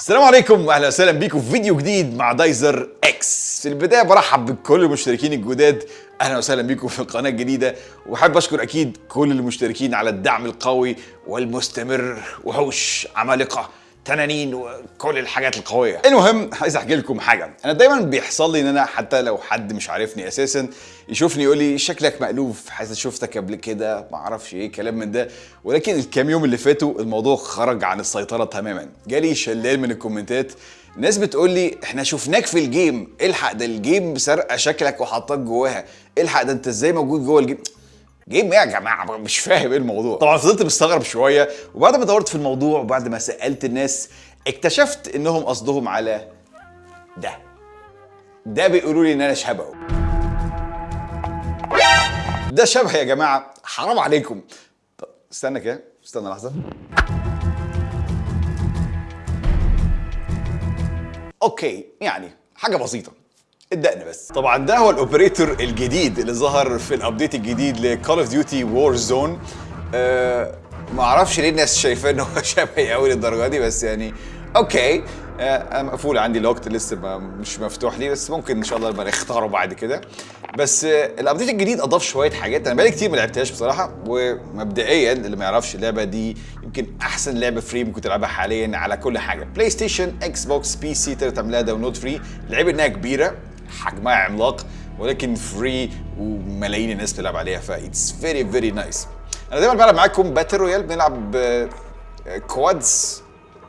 السلام عليكم واهلا وسهلا بيكم في فيديو جديد مع دايزر إكس. في البداية برحب بكل المشتركين الجداد. أهلا وسهلا بيكم في القناة الجديدة. وحابب اشكر أكيد كل المشتركين على الدعم القوي والمستمر وحوش عمالقة. تنانين وكل الحاجات القوية. المهم عايز أحكي لكم حاجة. أنا دايما بيحصل لي إن أنا حتى لو حد مش عارفني أساسا يشوفني يقول لي شكلك مألوف حاسس شفتك قبل كده ما أعرفش إيه كلام من ده. ولكن الكام يوم اللي فاتوا الموضوع خرج عن السيطرة تماما. جالي شلال من الكومنتات ناس بتقول لي إحنا شفناك في ال game إلحق ده ال game سرقت شكلك وحطاك جواها إلحق ده أنت إزاي موجود جوه ال game؟ game إيه يا جماعة؟ مش فاهم إيه الموضوع. طبعا فضلت مستغرب شوية وبعد ما دورت في الموضوع وبعد ما سألت الناس اكتشفت إنهم قصدهم على ده. ده بيقولوا لي إن أنا شبهه. ده شبه يا جماعة. حرام عليكم. استنى كده استنى لحظة. okay يعني حاجة بسيطة. الدقن بس. طبعا ده هو ال operator الجديد اللي ظهر في ال update الجديد ل Call of Duty Warzone ما أعرفش ليه الناس شايفاه إن هو شبهي قوي للدرجة دي بس يعني okay. آه مقفول عندي الوقت لسه ما مش مفتوح لي بس ممكن إن شاء الله نبقى نختاره بعد كده. بس آه ال update الجديد أضاف شوية حاجات. أنا بقالي كتير ما لعبتهاش بصراحة ومبدئيا اللي ما يعرفش اللعبة دي يمكن أحسن لعبة free ممكن تلعبها حاليا على كل حاجة. PlayStation Xbox PC تقدر تعملها download free اللعبه إنها كبيرة. حجمها عملاق ولكن free وملايين الناس بتلعب عليها ف it's very very nice أنا دايما بلعب معاكم battle royale بنلعب quads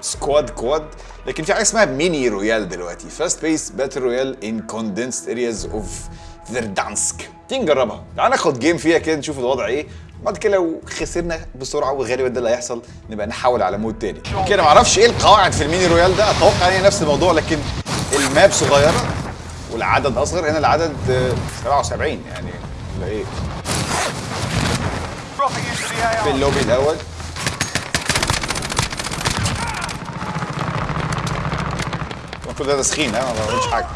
squad quad لكن في حاجة اسمها mini royale دلوقتي. fast paced battle royale in condensed areas of Verdansk تيجي نجربها. تعال ناخد game فيها كده نشوف الوضع إيه. بعد كده لو خسرنا بسرعة وغالبا ده اللي هيحصل نبقى نحول على mode تاني. كده معرفش إيه القواعد في ال mini royale ده. أتوقع إن هي نفس الموضوع لكن ال map صغيرة. والعدد أصغر هنا العدد 77 يعني. ولا إيه. في اللوبي الأول. كل ده تسخين ها؟ ما بعملش حاجة.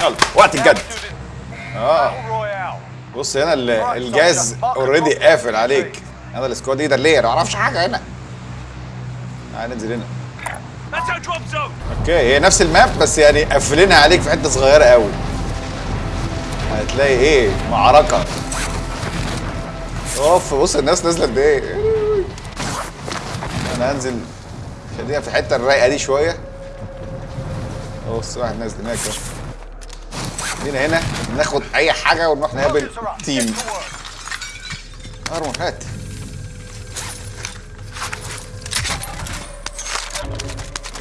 يلا وقت الجد. آه. بص هنا ال gas already قافل عليك. هذا ال squad leader ليه ما أعرفش حاجة هنا. تعال ننزل هنا. okay هي نفس ال map بس يعني قافلينها عليك في حتة صغيرة قوي. هتلاقي إيه؟ معركة. اوف بص الناس نازلة قد إيه؟ أنا هنزل خلينا في الحتة الرايقة دي شوية. بص واحد نازل هناك جينا هنا ناخد أي حاجة ونروح نقابل team. armor هات.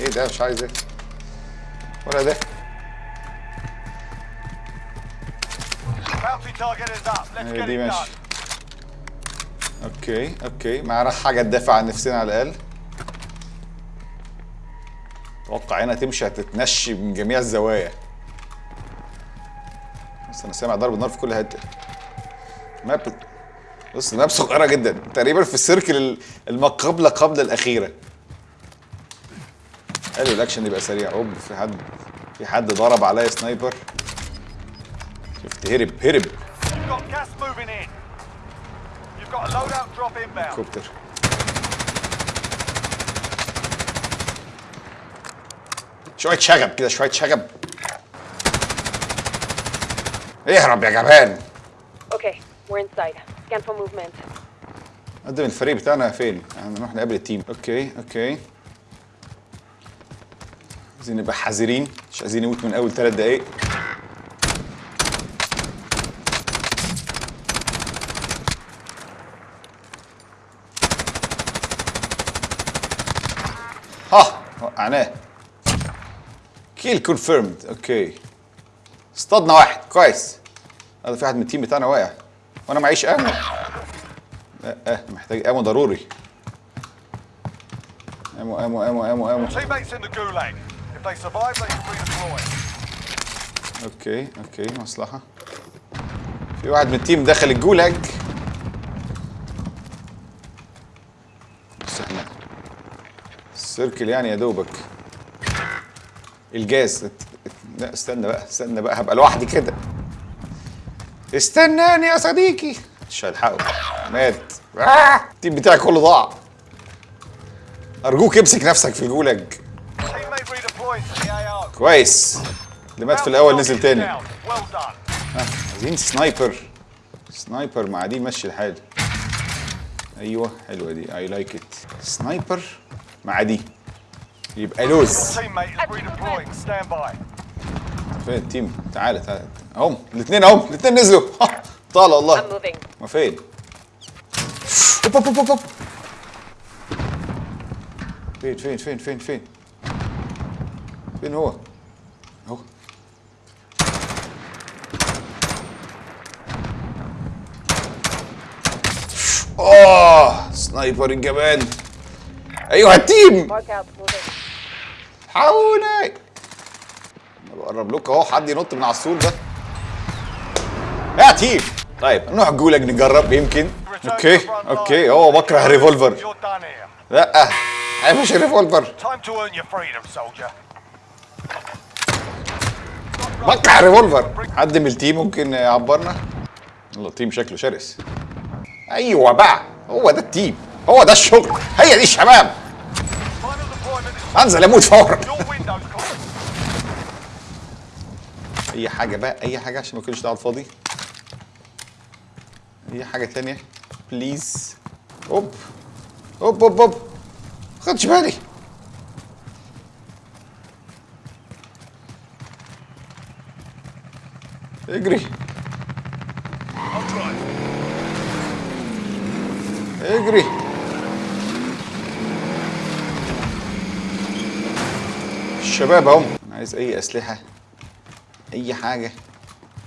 إيه ده؟ مش عايز إيه. ولا ده. هي دي؟ ماشي. okay okay. معانا حاجة تدافع عن نفسنا على الأقل. أتوقع هنا تمشي هتتنشي من جميع الزوايا. بس أنا سامع ضرب نار في كل حتة. map بص ال map صغيرة جدا. تقريبا في ال circle الما قبل قبل الأخيرة. حلو الأكشن يبقى سريع. اوب في حد في حد ضرب عليا sniper؟ شفت هرب هرب. كوبتر شوية شغب كده شوية شغب. اهرب يا جبان. Okay, we're inside. Scan for movement. قدم الفريق بتاعنا فين؟ يعني نروح نقابل ال team. أوكي أوكي عايزين نبقى حذرين. مش عايزين نموت من أول ثلاث دقايق. ها وقعناه. kill confirmed okay اصطادنا واحد. كويس. هذا في واحد من ال team بتاعنا واقع. وأنا معيش ammo. لا آه محتاج ammo ضروري. ammo ammo ammo ammo ammo. If they survive, they can redeploy. okay okay مصلحة. في واحد من ال team دخل الجولاج بس إحنا ال circle يعني يا دوبك. الجاز. لا استنى بقى استنى بقى هبقى لوحدي كده. استناني يا صديقي. مش هلحقه. مات. آه! ال team بتاعي كله ضاع. أرجوك امسك نفسك في الجولاج كويس. اللي مات في الأول نزل تاني. عايزين sniper. sniper مع دي مشي الحال. أيوه حلوة دي. I like it sniper مع دي. يبقى لوز. فين ال team؟ تعالى تعالى اهم الاثنين اهم الاثنين نزلوا. طال I'm والله. ما فين؟ أوب أوب أوب أوب. فين فين فين فين فين؟ فين هو؟ اوه سنايبر الجبان أيوه التيم. حاولي بقرب لكم أهو حد ينط من على السور ده يا تيم طيب نروح جولك نجرب يمكن أوكي أوكي. هو بكره ريفولفر. لا مش ريفولفر. بكره ريفولفر حد من التيم ممكن يعبرنا يلا التيم شكله شرس أيوه بقى هو ده التيم هو ده الشغل. هي دي الشباب. أنزل أموت فورا. أي حاجة بقى؟ أي حاجة عشان ما كنتش قاعد فاضي؟ أي حاجة تانية؟ بليز أوب. أوب أوب أوب. خدش بالي. اجري. اجري. الشباب أنا عايز أي أسلحة أي حاجة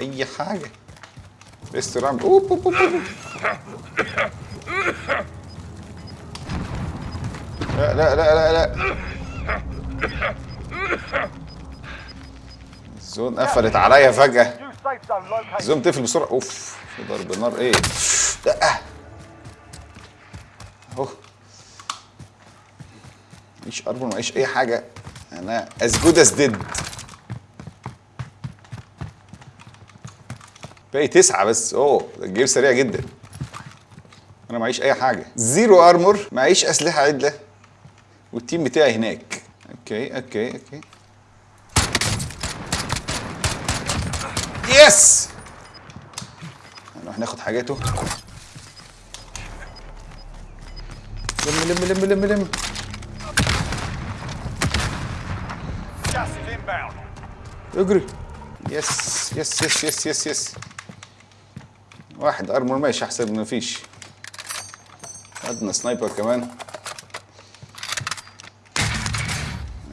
أي حاجة. ريستوران أوب أوب أوب. لا لا لا لا لا. الزون قفلت عليا located. ال zone تقفل بسرعة. أوف في ضرب نار. إيه؟ مفيش اربون معيش أي حاجة. أنا as good as dead. باقي تسعة بس. أوه ال game سريع جدا. أنا معيش أي حاجة. zero armor معيش أسلحة عدلة. وال team بتاعي هناك. okay okay okay. yes نروح ناخد حاجاته. لم لم لم لم لم. اجري. yes yes yes yes yes yes واحد armor ماشي أحسن من مفيش خدنا sniper كمان.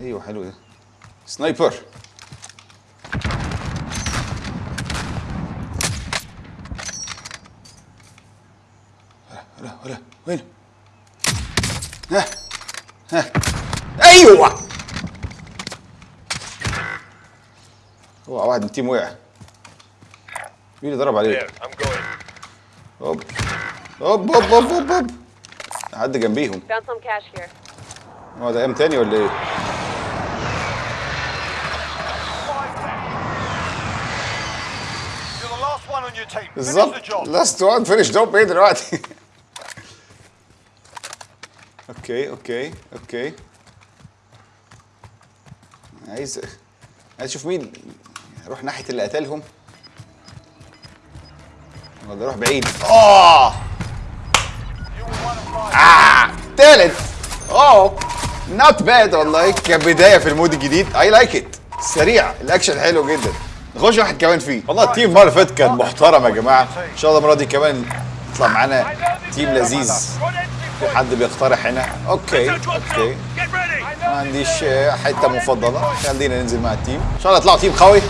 أيوه حلو ده. sniper ولا ولا وين ها ها أيوه هو واحد من ال team وقع مين اللي ضرب عليه؟ هوب هوب هوب هوب هوب هوب حد جنبيهم. هو ده team تاني ولا إيه؟ بالظبط. last one finish job إيه دلوقتي؟ okay okay okay عايز عايز أشوف مين أروح ناحية اللي قتلهم. ولا أروح بعيد. آه. آه! تالت. أوه! not bad والله. كبدايه في ال mode الجديد. I like it سريع. الأكشن حلو جدا. نخش واحد كمان فيه. والله ال team المرة فاتت كان محترم يا جماعة. إن شاء الله المرة دي كمان يطلع معانا team لذيذ. في حد بيقترح هنا. okay. okay. ما عنديش حتة مفضلة. خلينا ننزل مع ال team. إن شاء الله يطلعوا team قوي.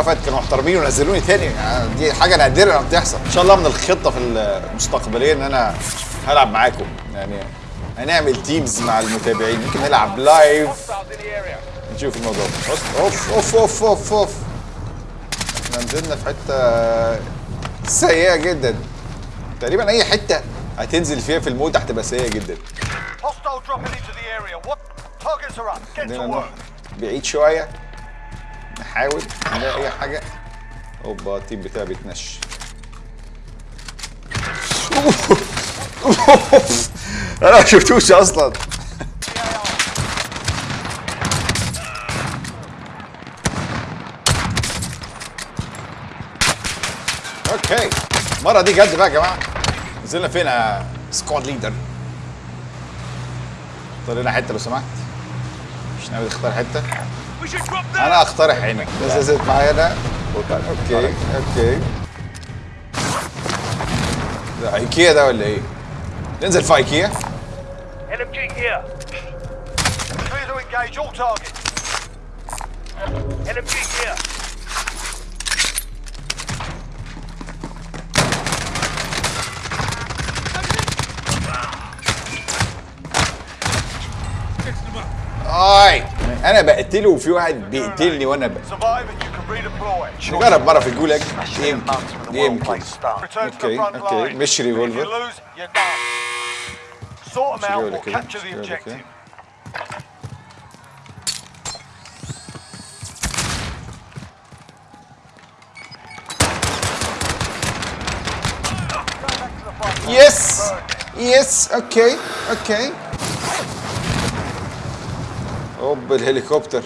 اللي فاتت كانوا محترمين ونزلوني تاني. يعني دي حاجة نادرة لما بتحصل. إن شاء الله من الخطة في المستقبلية إن أنا هلعب معاكم. يعني هنعمل teams مع المتابعين. ممكن نلعب live. نشوف الموضوع. أوف أوف أوف أوف أوف إحنا نزلنا في حتة سيئة جدا. تقريبا أي حتة هتنزل فيها في ال mode هتبقى سيئة جدا. بعيد شوية. نحاول نلاقي أي حاجة. أوبا ال team بتاعي بيتنش. أنا ما شفتوش أصلا. okay. المرة دي جد بقى يا جماعة. نزلنا فين يا squad leader اختار لنا حتة لو سمحت. مش ناوي تختار حتة؟ أنا أقترح هنا نزلت معايا أنا. okay. okay ده إيكيا ده ولا إيه؟ ننزل في إيكيا. All targets. أنا بقتله وفي واحد بيقتلني وأنا ب... Survive and you can redeploy. نجرب مرة في الجولاج يمكن يمكن. okay okay. مش revolver مش كده. yes yes okay okay اوب الهليكوبتر.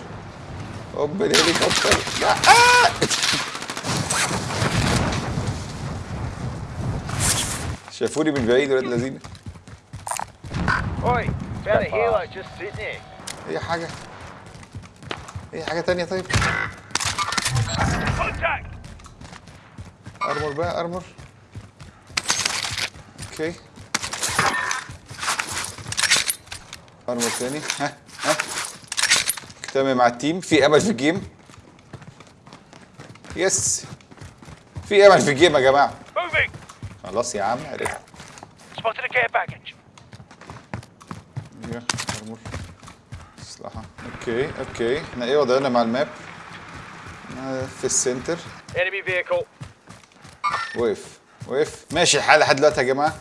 اوب الهليكوبتر. لا. آه! شافوني من بعيد ولاد there. أي حاجة؟ أي حاجة تانية طيب! armor بقى armor. okay. armor تاني. ها. تمام مع ال team. في أمل في ال game؟ yes. في أمل في ال game يا جماعة! خلاص يا عم عرفت. okay okay. إحنا إيه وضعنا مع ال map؟ آه، في ال center. وقف وقف. ماشي الحال لحد دلوقتي يا جماعة.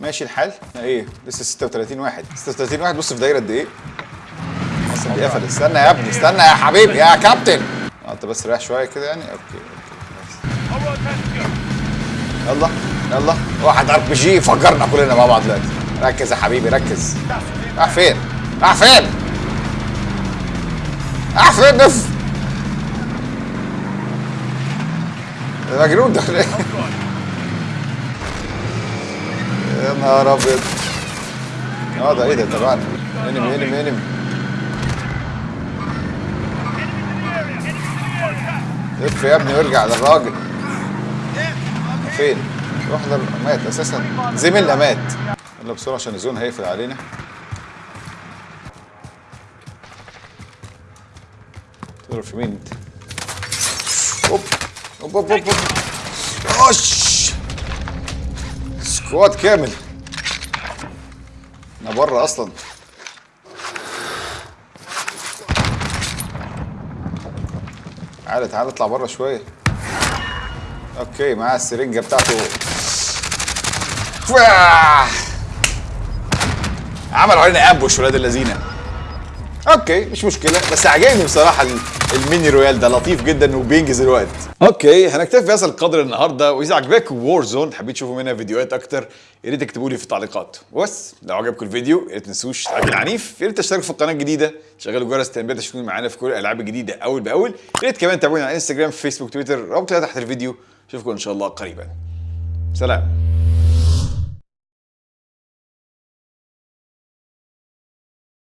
ماشي الحال. إحنا إيه؟ لسه 36 واحد. 36 واحد. بص في دايرة قد إيه؟ أصلا دي استنى يا ابني استنى يا حبيبي يا كابتن. آه انت بس رايح شوية كده يعني. okay okay. يلا يلا. واحد RPG فجرنا كلنا مع بعض دلوقتي. ركز يا حبيبي ركز. راح فين؟ راح فين؟ راح فين؟ نف. مجنون ده؟ يا نهار أبيض. آه ده إيه ده؟ تبعنا انمي انمي انمي. اف يا ابني وارجع للراجل. فين؟ روح لل... مات أساسا. زميلنا مات. يلا بسرعة عشان ال zone هيقفل علينا. تضرب في مين؟ انت؟ اوب اوب اوب اوب ouch! squad كامل. أنا بره أصلا. تعالى تعالى اطلع بره شوية. okay معاه السرنجة بتاعته. عملوا علينا ambush ولاد اللذينه okay مش مشكلة بس عجبني بصراحة ال- ال mini royale ده لطيف جدا وبينجز الوقت. okay هنكتفي بهذا القدر النهارده. واذا عجبكم Warzone حبيت تشوفوا منها فيديوهات أكتر يا ريت تكتبوا لي في التعليقات. وبس لو عجبكم الفيديو يا ريت تنسوش تعليق العنيف يا ريت تشتركوا في القناة الجديدة. شغلوا جرس التنبيهات عشان تكونوا معانا في كل الالعاب الجديده أول بأول. يا ريت كمان تتابعونا على انستجرام فيسبوك تويتر رابط تحت الفيديو. اشوفكم إن شاء الله قريبا. سلام.